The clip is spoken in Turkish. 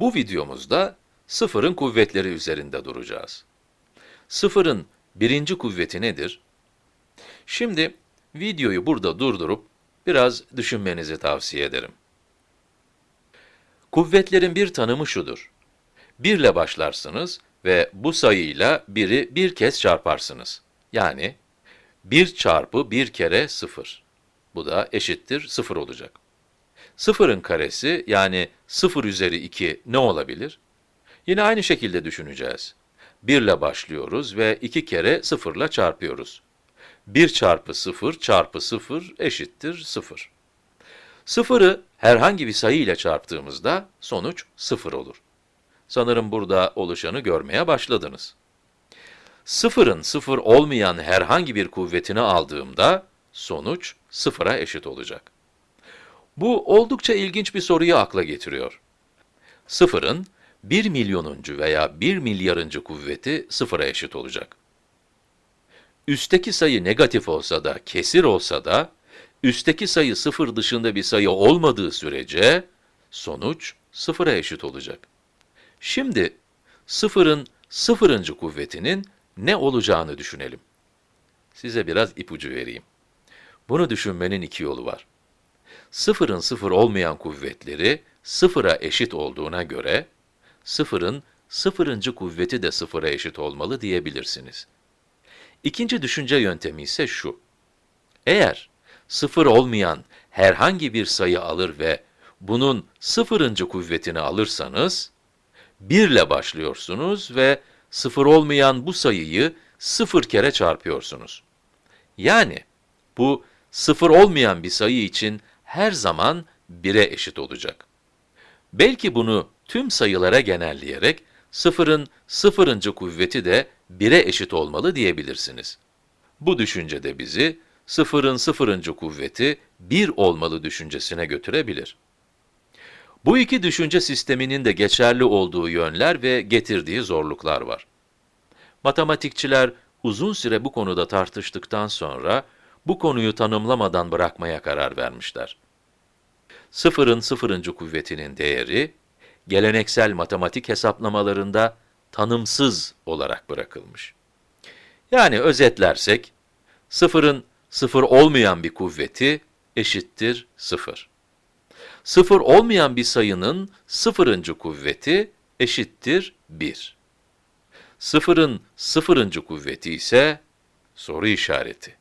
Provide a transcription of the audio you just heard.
Bu videomuzda sıfırın kuvvetleri üzerinde duracağız. Sıfırın birinci kuvveti nedir? Şimdi videoyu burada durdurup biraz düşünmenizi tavsiye ederim. Kuvvetlerin bir tanımı şudur. 1 ile başlarsınız ve bu sayıyla 1'i bir kez çarparsınız. Yani 1 çarpı 1 kere 0. Bu da eşittir 0 olacak. Sıfırın karesi yani 0 üzeri 2 ne olabilir? Yine aynı şekilde düşüneceğiz. 1 ile başlıyoruz ve 2 kere 0 ile çarpıyoruz. 1 çarpı 0 çarpı 0 eşittir 0. Sıfırı herhangi bir sayı ile çarptığımızda sonuç 0 olur. Sanırım burada oluşanı görmeye başladınız. Sıfırın sıfır olmayan herhangi bir kuvvetini aldığımda sonuç sıfıra eşit olacak. Bu oldukça ilginç bir soruyu akla getiriyor. Sıfırın 1 milyonuncu veya 1 milyarıncı kuvveti sıfıra eşit olacak. Üstteki sayı negatif olsa da, kesir olsa da, üstteki sayı sıfır dışında bir sayı olmadığı sürece, sonuç sıfıra eşit olacak. Şimdi, sıfırın sıfırıncı kuvvetinin ne olacağını düşünelim. Size biraz ipucu vereyim. Bunu düşünmenin iki yolu var. Sıfırın sıfır olmayan kuvvetleri sıfıra eşit olduğuna göre, sıfırın sıfırıncı kuvveti de sıfıra eşit olmalı diyebilirsiniz. İkinci düşünce yöntemi ise şu. Eğer sıfır olmayan herhangi bir sayı alır ve bunun sıfırıncı kuvvetini alırsanız, 1 ile başlıyorsunuz ve sıfır olmayan bu sayıyı sıfır kere çarpıyorsunuz. Yani bu sıfır olmayan bir sayı için her zaman 1'e eşit olacak. Belki bunu tüm sayılara genelleyerek sıfırın sıfırıncı kuvveti de 1'e eşit olmalı diyebilirsiniz. Bu düşünce de bizi sıfırın sıfırıncı kuvveti 1 olmalı düşüncesine götürebilir. Bu iki düşünce sisteminin de geçerli olduğu yönler ve getirdiği zorluklar var. Matematikçiler uzun süre bu konuda tartıştıktan sonra bu konuyu tanımlamadan bırakmaya karar vermişler. Sıfırın sıfırıncı kuvvetinin değeri, geleneksel matematik hesaplamalarında tanımsız olarak bırakılmış. Yani özetlersek, sıfırın sıfır olmayan bir kuvveti eşittir sıfır. Sıfır olmayan bir sayının sıfırıncı kuvveti eşittir 1. Sıfırın sıfırıncı kuvveti ise soru işareti.